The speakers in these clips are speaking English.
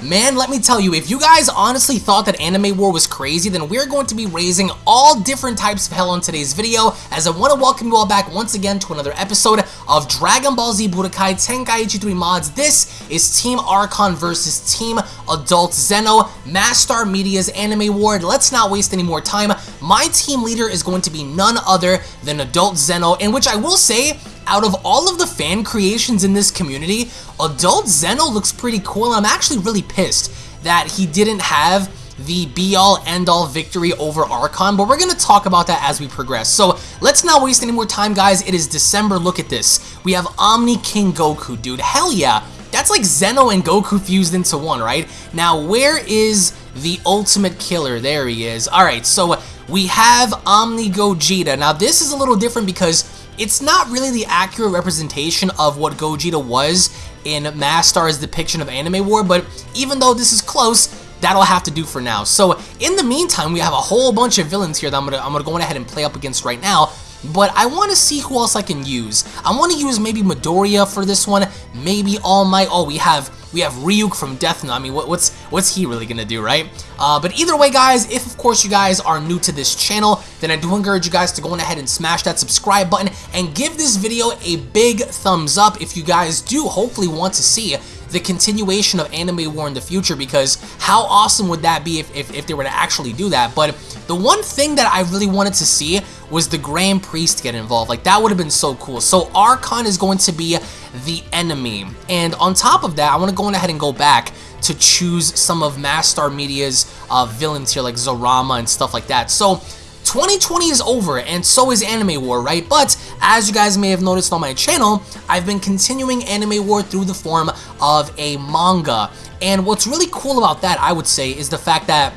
Man, let me tell you, if you guys honestly thought that Anime War was crazy, then we're going to be raising all different types of hell on today's video, as I want to welcome you all back once again to another episode of Dragon Ball Z Budokai Tenkaichi 3 Mods. This is Team Archon versus Team Adult Zeno, Mastar Media's Anime War. Let's not waste any more time. My team leader is going to be none other than Adult Zeno, in which I will say, out of all of the fan creations in this community, Adult Zeno looks pretty cool, I'm actually really pissed that he didn't have the be-all, end-all victory over Archon, but we're going to talk about that as we progress. So let's not waste any more time, guys. It is December. Look at this. We have Omni King Goku, dude. Hell yeah. That's like Zeno and Goku fused into one, right? Now, where is the ultimate killer? There he is. All right, so we have Omni Gogeta. Now, this is a little different because it's not really the accurate representation of what Gogeta was in Mastar's depiction of Anime War, but even though this is close, that'll have to do for now. So in the meantime, we have a whole bunch of villains here that I'm gonna I'm gonna go ahead and play up against right now. But I want to see who else I can use. I want to use maybe Midoriya for this one, maybe All Might. Oh, we have we have Ryuk from Death Note. I mean, what, what's what's he really gonna do, right? Uh, but either way, guys, if of course you guys are new to this channel, then I do encourage you guys to go ahead and smash that subscribe button and give this video a big thumbs up if you guys do hopefully want to see the continuation of Anime War in the future because how awesome would that be if, if, if, they were to actually do that? But the one thing that I really wanted to see was the Grand Priest get involved. Like, that would have been so cool. So Archon is going to be the enemy. And on top of that, I want to go ahead and go back to choose some of Mastar Media's uh, villains here, like Zorama and stuff like that. So 2020 is over, and so is Anime War, right? But, as you guys may have noticed on my channel, I've been continuing Anime War through the form of a manga. And what's really cool about that, I would say, is the fact that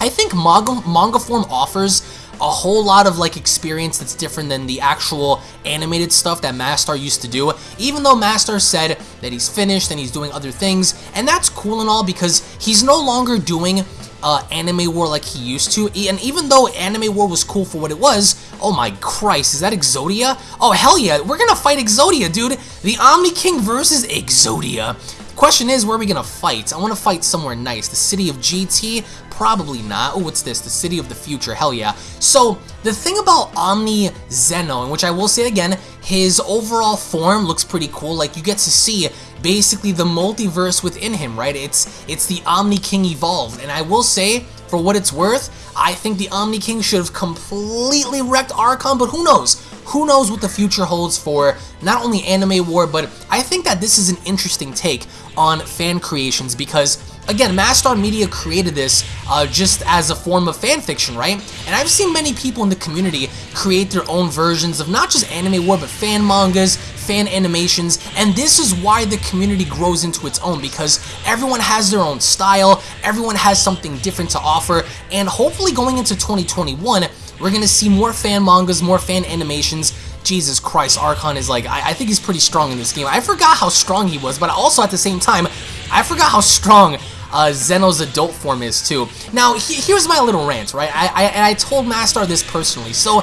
I think manga, manga form offers a whole lot of like experience that's different than the actual animated stuff that Mastar used to do. Even though Mastar said that he's finished and he's doing other things, and that's cool and all because he's no longer doing uh, Anime War like he used to. And even though Anime War was cool for what it was, oh my Christ, is that Exodia? Oh hell yeah, we're gonna fight Exodia, dude. The Omni King versus Exodia. Question is, where are we gonna fight? I want to fight somewhere nice. The city of GT? Probably not. Oh, what's this? The city of the future. Hell yeah. So, the thing about Omni Zeno, in which I will say again, his overall form looks pretty cool. Like, you get to see basically the multiverse within him, right? It's, it's the Omni King evolved. And I will say, for what it's worth, I think the Omni King should have completely wrecked Archon, but who knows? Who knows what the future holds for not only Anime War, but I think that this is an interesting take on fan creations because again, Mastar Media created this uh, just as a form of fan fiction, right? And I've seen many people in the community create their own versions of not just anime war, but fan mangas, fan animations, and this is why the community grows into its own, because everyone has their own style, everyone has something different to offer, and hopefully going into 2021, we're going to see more fan mangas, more fan animations, Jesus Christ, Archon is like, I, I, think he's pretty strong in this game. I forgot how strong he was, but also at the same time, I forgot how strong uh, Zeno's adult form is too. Now, he, here's my little rant, right? I, I, and I told Mastar this personally. So,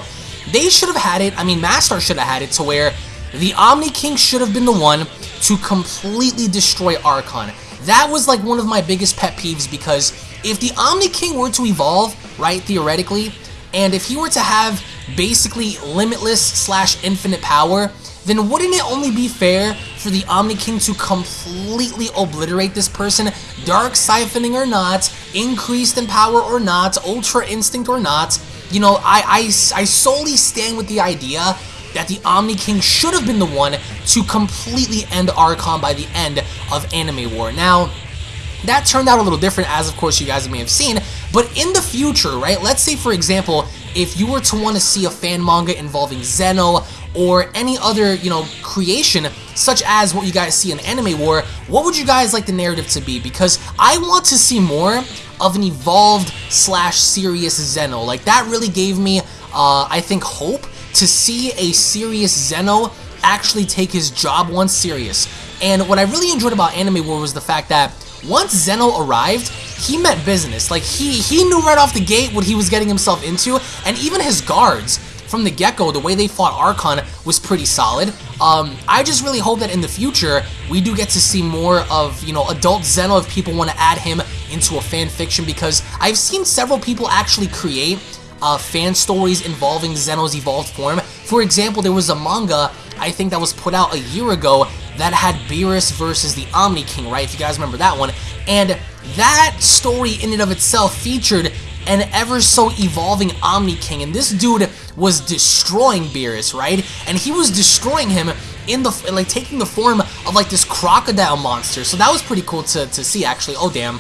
they should have had it, I mean, Mastar should have had it to where the Omni King should have been the one to completely destroy Archon. That was like one of my biggest pet peeves because if the Omni King were to evolve, right, theoretically, and if he were to have basically limitless slash infinite power, then wouldn't it only be fair for the Omni King to completely obliterate this person, Dark Siphoning or not, Increased in Power or not, Ultra Instinct or not? You know, I, I, I solely stand with the idea that the Omni King should have been the one to completely end Archon by the end of Anime War. Now, that turned out a little different, as of course you guys may have seen, but in the future, right, let's say for example, if you were to want to see a fan manga involving Zeno or any other, you know, creation, such as what you guys see in Anime War, what would you guys like the narrative to be? Because I want to see more of an evolved slash serious Zeno. Like, that really gave me, uh, I think, hope to see a serious Zeno actually take his job once serious. And what I really enjoyed about Anime War was the fact that once Zeno arrived, he meant business. Like, he, he knew right off the gate what he was getting himself into, and even his guards from the get-go, the way they fought Archon was pretty solid. Um, I just really hope that in the future, we do get to see more of, you know, adult Zeno if people want to add him into a fan fiction because I've seen several people actually create uh, fan stories involving Zeno's evolved form. For example, there was a manga, I think that was put out a year ago, that had Beerus versus the Omni King, right? If you guys remember that one. And that story in and of itself featured an ever so evolving Omni King, and this dude was destroying Beerus, right? And he was destroying him in the like taking the form of like this crocodile monster. So that was pretty cool to, to see actually. Oh damn.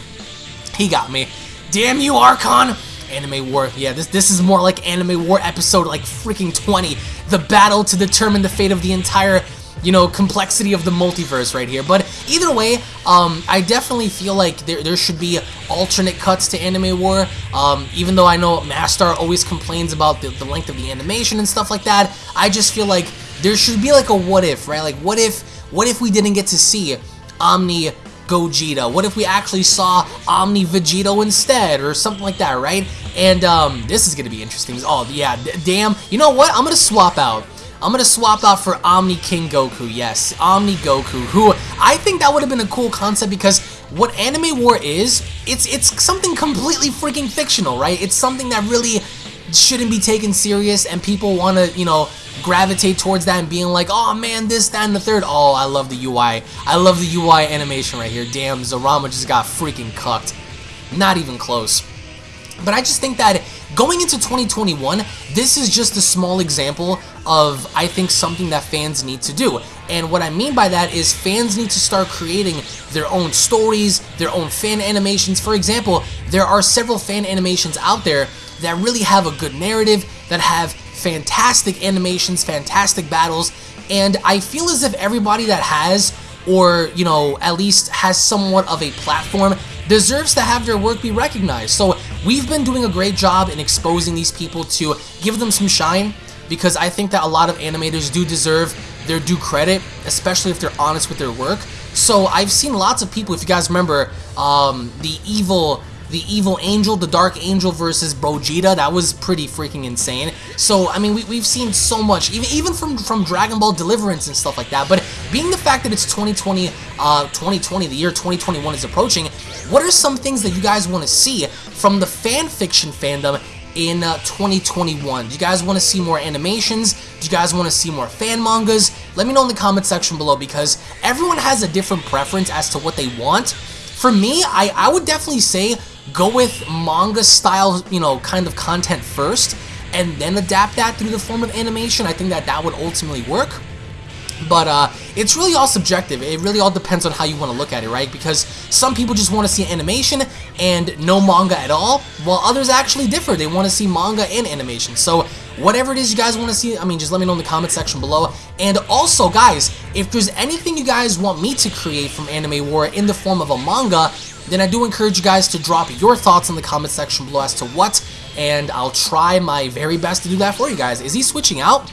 He got me. Damn you, Archon! Anime War. Yeah, this this is more like Anime War episode like freaking 20. The battle to determine the fate of the entire you know, complexity of the multiverse right here. But either way, um, I definitely feel like there, there should be alternate cuts to Anime War. Um, even though I know Mastar always complains about the, the length of the animation and stuff like that, I just feel like there should be like a what if, right? Like what if, what if we didn't get to see Omni Gogeta? What if we actually saw Omni Vegito instead or something like that, right? And um, this is going to be interesting. Oh, yeah, damn. You know what? I'm going to swap out. I'm to swap out for Omni King Goku, yes, Omni Goku, who I think that would have been a cool concept because what Anime War is, it's it's something completely freaking fictional, right? It's something that really shouldn't be taken serious and people want to, you know, gravitate towards that and being like, oh man, this, that, and the third. Oh, I love the UI. I love the UI animation right here. Damn, Zarama just got freaking cucked. Not even close. But I just think that going into 2021, this is just a small example of, I think, something that fans need to do. And what I mean by that is fans need to start creating their own stories, their own fan animations. For example, there are several fan animations out there that really have a good narrative, that have fantastic animations, fantastic battles, and I feel as if everybody that has, or, you know, at least has somewhat of a platform deserves to have their work be recognized. So we've been doing a great job in exposing these people to give them some shine because I think that a lot of animators do deserve their due credit, especially if they're honest with their work. So I've seen lots of people, if you guys remember, um, the evil the evil angel, the dark angel versus Gogeta, that was pretty freaking insane. So, I mean, we, we've seen so much, even even from, from Dragon Ball Deliverance and stuff like that, but being the fact that it's 2020, uh, 2020, the year 2021 is approaching, what are some things that you guys want to see from the fan fiction fandom in uh, 2021? Do you guys want to see more animations? Do you guys want to see more fan mangas? Let me know in the comment section below because everyone has a different preference as to what they want. For me, I, I would definitely say go with manga style, you know, kind of content first, and then adapt that through the form of animation. I think that that would ultimately work. But uh, it's really all subjective. It really all depends on how you want to look at it, right? Because some people just want to see animation and no manga at all, while others actually differ. They want to see manga and animation. So whatever it is you guys want to see, I mean, just let me know in the comment section below. And also, guys, if there's anything you guys want me to create from Anime War in the form of a manga, then I do encourage you guys to drop your thoughts in the comment section below as to what, and I'll try my very best to do that for you guys. Is he switching out?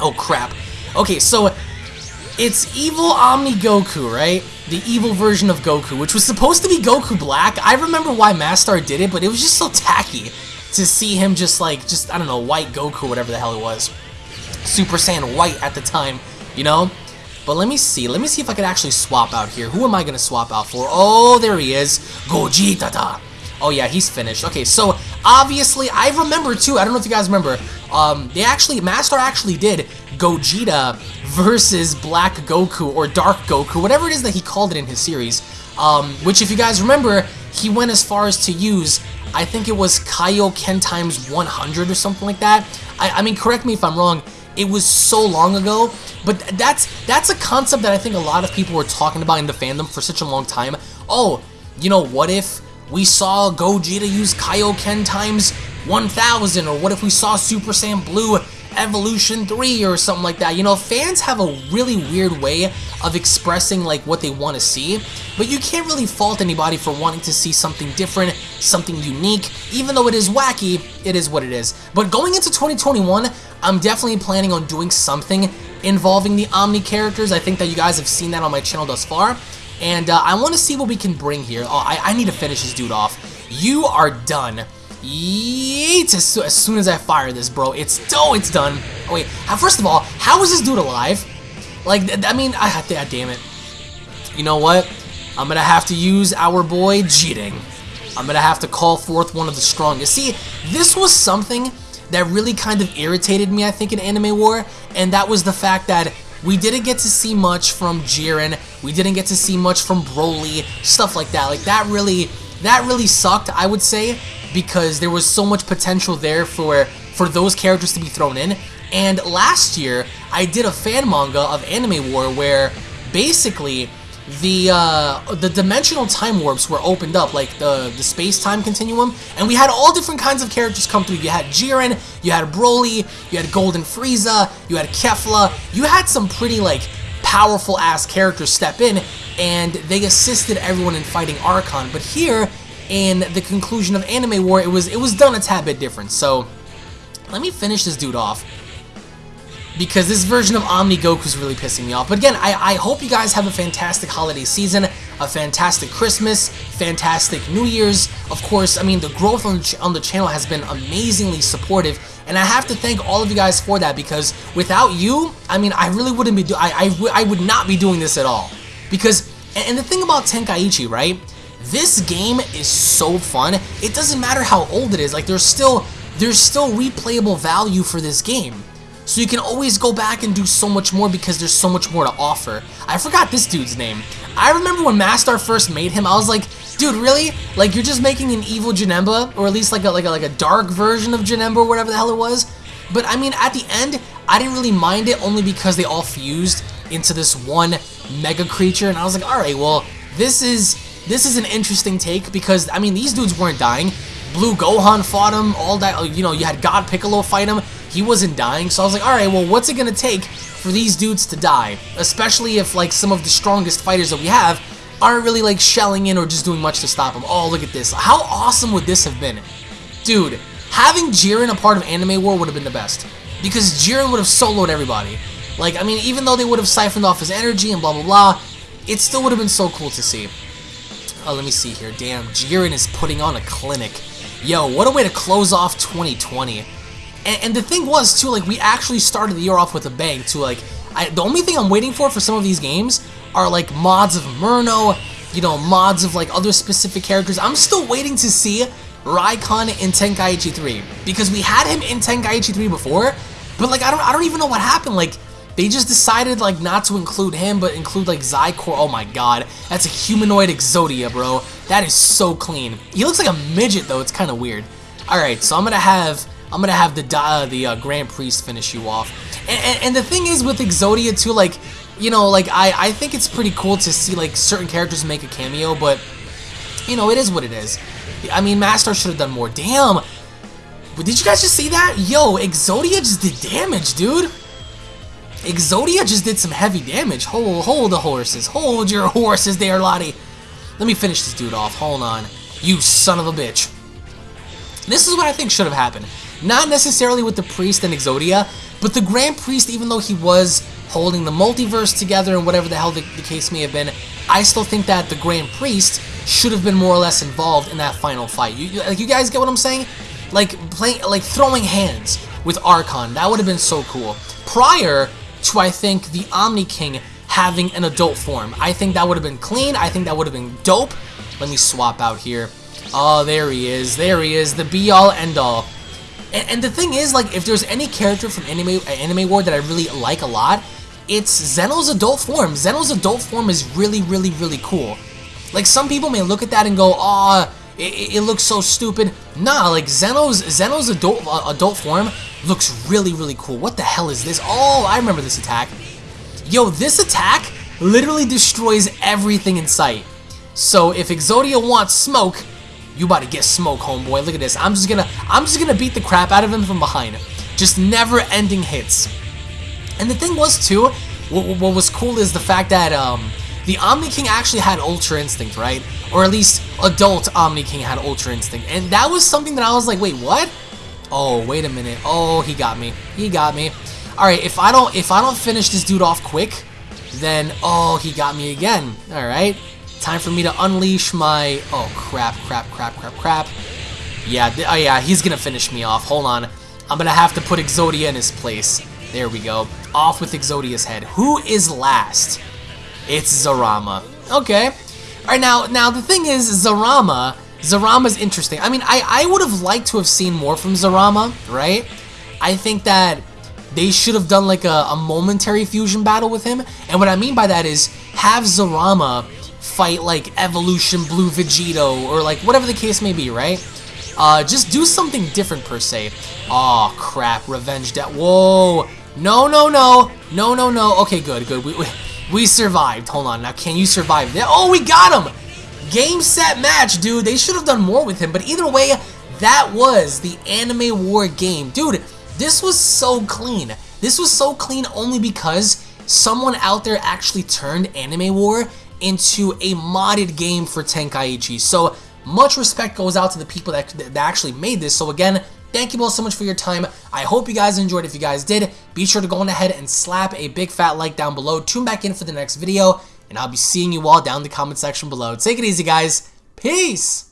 Oh, crap. Okay, so it's evil Omni Goku, right? The evil version of Goku, which was supposed to be Goku Black. I remember why Mastar did it, but it was just so tacky to see him just like, just, I don't know, white Goku, whatever the hell it was. Super Saiyan white at the time, you know? But let me see. Let me see if I can actually swap out here. Who am I going to swap out for? Oh, there he is. Gogeta. Oh, yeah, he's finished. Okay, so obviously, I remember, too. I don't know if you guys remember. Um, they actually, Mastar actually did Gogeta versus Black Goku or Dark Goku, whatever it is that he called it in his series. Um, which, if you guys remember, he went as far as to use, I think it was Kaioken times 100 or something like that. I, I mean, correct me if I'm wrong. It was so long ago, but that's that's a concept that I think a lot of people were talking about in the fandom for such a long time. Oh, you know, what if we saw Gogeta use Kaioken times 1000, or what if we saw Super Saiyan Blue Evolution 3 or something like that. You know, fans have a really weird way of expressing like what they want to see, but you can't really fault anybody for wanting to see something different, something unique. Even though it is wacky, it is what it is. But going into 2021, I'm definitely planning on doing something involving the Omni characters. I think that you guys have seen that on my channel thus far. And uh, I want to see what we can bring here. Oh, I, I need to finish this dude off. You are done. Yeet! As, as soon as I fire this, bro, it's oh, it's done. Oh wait, first of all, how is this dude alive? Like, I mean, I, to, damn it. You know what? I'm gonna have to use our boy Jiren. I'm gonna have to call forth one of the strongest. See, this was something that really kind of irritated me, I think, in Anime War, and that was the fact that we didn't get to see much from Jiren, we didn't get to see much from Broly, stuff like that. Like, that really, that really sucked, I would say, because there was so much potential there for, for those characters to be thrown in. And last year, I did a fan manga of Anime War where basically the uh, the dimensional time warps were opened up, like the, the space-time continuum, and we had all different kinds of characters come through. You had Jiren, you had Broly, you had Golden Frieza, you had Kefla, you had some pretty, like, powerful-ass characters step in, and they assisted everyone in fighting Archon, but here, in the conclusion of Anime War, it was, it was done a tad bit different, so let me finish this dude off because this version of Omni Goku is really pissing me off. But again, I, I hope you guys have a fantastic holiday season, a fantastic Christmas, fantastic New Year's. Of course, I mean, the growth on the, on the channel has been amazingly supportive, and I have to thank all of you guys for that because without you, I mean, I really wouldn't be do I, I, I would not be doing this at all. Because, and the thing about Tenkaichi, right? This game is so fun. It doesn't matter how old it is. Like, there's still, there's still replayable value for this game. So you can always go back and do so much more because there's so much more to offer. I forgot this dude's name. I remember when Mastar first made him, I was like, dude, really? Like, you're just making an evil Janemba? Or at least like a, like a, like a dark version of Janemba or whatever the hell it was? But I mean, at the end, I didn't really mind it only because they all fused into this one mega creature. And I was like, alright, well, this is this is an interesting take because, I mean, these dudes weren't dying. Blue Gohan fought him, all that, uh, you know, you had God Piccolo fight him he wasn't dying, so I was like, alright, well, what's it gonna take for these dudes to die? Especially if, like, some of the strongest fighters that we have aren't really, like, shelling in or just doing much to stop them. Oh, look at this. How awesome would this have been? Dude, having Jiren a part of Anime War would have been the best. Because Jiren would have soloed everybody. Like, I mean, even though they would have siphoned off his energy and blah, blah, blah, it still would have been so cool to see. Oh, let me see here. Damn, Jiren is putting on a clinic. Yo, what a way to close off 2020. And, and, the thing was, too, like, we actually started the year off with a bang, too. Like, I, the only thing I'm waiting for for some of these games are, like, mods of Murno, you know, mods of, like, other specific characters. I'm still waiting to see Raikon in Tenkaichi 3. Because we had him in Tenkaichi 3 before, but, like, I don't, I don't even know what happened. Like, they just decided, like, not to include him, but include, like, Xicor. Oh, my God. That's a humanoid Exodia, bro. That is so clean. He looks like a midget, though. It's kind of weird. Alright, so I'm to have I'm gonna have the uh, the uh, Grand Priest finish you off. And, and, and, the thing is with Exodia too, like, you know, like, I, I think it's pretty cool to see, like, certain characters make a cameo, but, you know, it is what it is. I mean, Mastar should have done more. Damn! But did you guys just see that? Yo, Exodia just did damage, dude! Exodia just did some heavy damage. Hold, hold the horses. Hold your horses there, Lottie. Let me finish this dude off. Hold on. You son of a bitch. This is what I think should have happened. Not necessarily with the Priest and Exodia, but the Grand Priest, even though he was holding the multiverse together and whatever the hell the, the case may have been, I still think that the Grand Priest should have been more or less involved in that final fight. You, like, you guys get what I'm saying? Like, playing, like throwing hands with Archon, that would have been so cool. Prior to, I think, the Omni King having an adult form. I think that would have been clean. I think that would have been dope. Let me swap out here. Oh, there he is. There he is. The be-all, end-all. And, and, the thing is, like, if there's any character from Anime, Anime War that I really like a lot, it's Zeno's adult form. Zeno's adult form is really, really, really cool. Like, some people may look at that and go, oh, it, it looks so stupid. Nah, like, Zeno's, Zeno's adult, uh, adult form looks really, really cool. What the hell is this? Oh, I remember this attack. Yo, this attack literally destroys everything in sight. So if Exodia wants smoke, you about to get smoke, homeboy. Look at this. I'm just gonna I'm just gonna beat the crap out of him from behind. Just never-ending hits. And the thing was too, what, what was cool is the fact that um, the Omni King actually had Ultra Instinct, right? Or at least adult Omni King had Ultra Instinct. And that was something that I was like, wait, what? Oh, wait a minute. Oh, he got me. He got me. Alright, if I don't if I don't finish this dude off quick, then oh he got me again. Alright. Time for me to unleash my... Oh, crap, crap, crap, crap, crap. Yeah, oh yeah, he's gonna finish me off. Hold on. I'm gonna have to put Exodia in his place. There we go. Off with Exodia's head. Who is last? It's Zarama. Okay. Alright, now, now the thing is, Zarama, Zarama's interesting. I mean, I, I would have liked to have seen more from Zarama, right? I think that they should have done like a, a momentary fusion battle with him. And what I mean by that is have Zarama fight like Evolution Blue Vegito or like whatever the case may be, right? Uh, just do something different per se. Oh crap, Revenge Debt. Whoa, no, no, no, no, no, no. Okay, good, good. We, we, we survived. Hold on, now can you survive? Oh, we got him! Game, set, match, dude. They should have done more with him, but either way, that was the Anime War game. Dude, this was so clean. This was so clean only because someone out there actually turned Anime War into a modded game for Tenkaichi. So much respect goes out to the people that, that actually made this. So again, thank you all so much for your time. I hope you guys enjoyed. If you guys did, be sure to go on ahead and slap a big fat like down below. Tune back in for the next video, and I'll be seeing you all down in the comment section below. Take it easy, guys. Peace!